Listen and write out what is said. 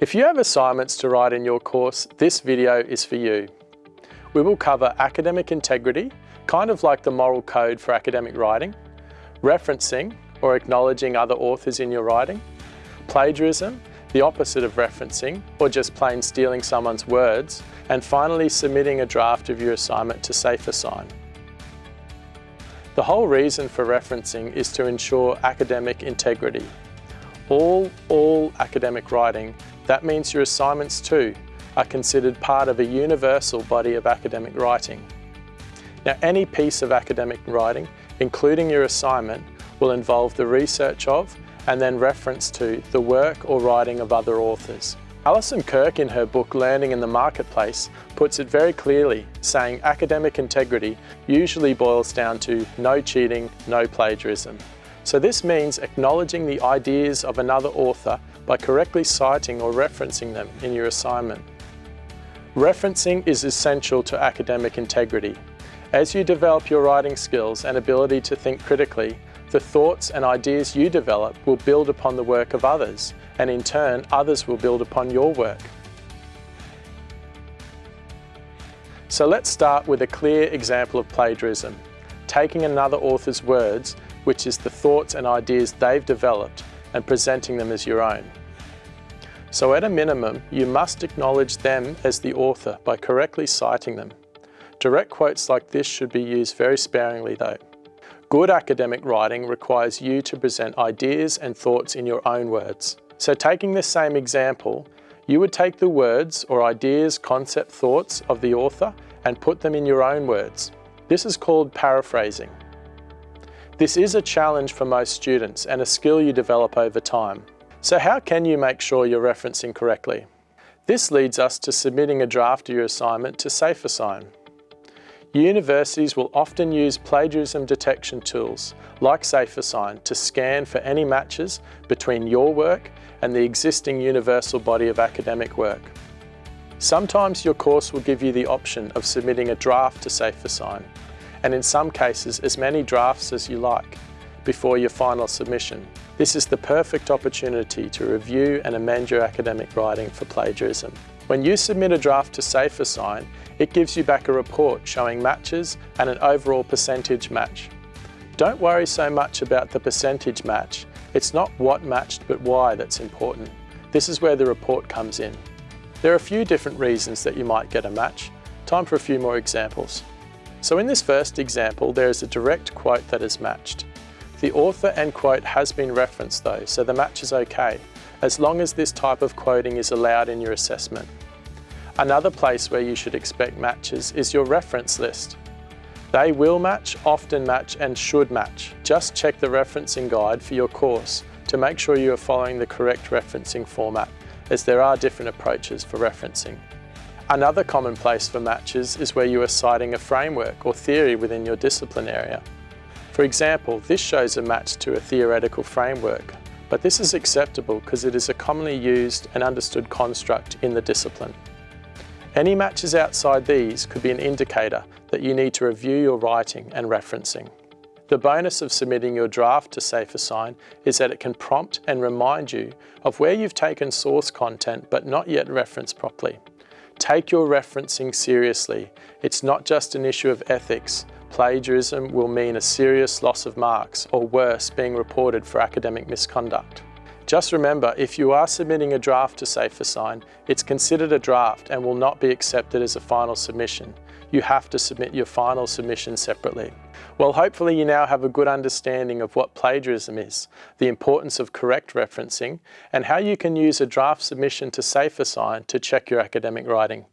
If you have assignments to write in your course, this video is for you. We will cover academic integrity, kind of like the moral code for academic writing, referencing or acknowledging other authors in your writing, plagiarism, the opposite of referencing or just plain stealing someone's words, and finally submitting a draft of your assignment to SafeAssign. The whole reason for referencing is to ensure academic integrity. All, all academic writing that means your assignments too are considered part of a universal body of academic writing. Now any piece of academic writing, including your assignment, will involve the research of and then reference to the work or writing of other authors. Alison Kirk in her book Learning in the Marketplace puts it very clearly, saying academic integrity usually boils down to no cheating, no plagiarism. So this means acknowledging the ideas of another author by correctly citing or referencing them in your assignment. Referencing is essential to academic integrity. As you develop your writing skills and ability to think critically, the thoughts and ideas you develop will build upon the work of others, and in turn, others will build upon your work. So let's start with a clear example of plagiarism, taking another author's words, which is the thoughts and ideas they've developed, and presenting them as your own. So at a minimum, you must acknowledge them as the author by correctly citing them. Direct quotes like this should be used very sparingly though. Good academic writing requires you to present ideas and thoughts in your own words. So taking this same example, you would take the words or ideas, concept, thoughts of the author and put them in your own words. This is called paraphrasing. This is a challenge for most students and a skill you develop over time. So how can you make sure you're referencing correctly? This leads us to submitting a draft of your assignment to SafeAssign. Universities will often use plagiarism detection tools like SafeAssign to scan for any matches between your work and the existing universal body of academic work. Sometimes your course will give you the option of submitting a draft to SafeAssign, and in some cases as many drafts as you like before your final submission. This is the perfect opportunity to review and amend your academic writing for plagiarism. When you submit a draft to SafeAssign, it gives you back a report showing matches and an overall percentage match. Don't worry so much about the percentage match. It's not what matched but why that's important. This is where the report comes in. There are a few different reasons that you might get a match. Time for a few more examples. So in this first example, there is a direct quote that is matched. The author and quote has been referenced though, so the match is okay, as long as this type of quoting is allowed in your assessment. Another place where you should expect matches is your reference list. They will match, often match and should match. Just check the referencing guide for your course to make sure you are following the correct referencing format as there are different approaches for referencing. Another common place for matches is where you are citing a framework or theory within your discipline area. For example, this shows a match to a theoretical framework, but this is acceptable because it is a commonly used and understood construct in the discipline. Any matches outside these could be an indicator that you need to review your writing and referencing. The bonus of submitting your draft to SafeAssign is that it can prompt and remind you of where you've taken source content but not yet referenced properly. Take your referencing seriously. It's not just an issue of ethics, plagiarism will mean a serious loss of marks or worse, being reported for academic misconduct. Just remember, if you are submitting a draft to SafeAssign, it's considered a draft and will not be accepted as a final submission. You have to submit your final submission separately. Well, hopefully you now have a good understanding of what plagiarism is, the importance of correct referencing, and how you can use a draft submission to SafeAssign to check your academic writing.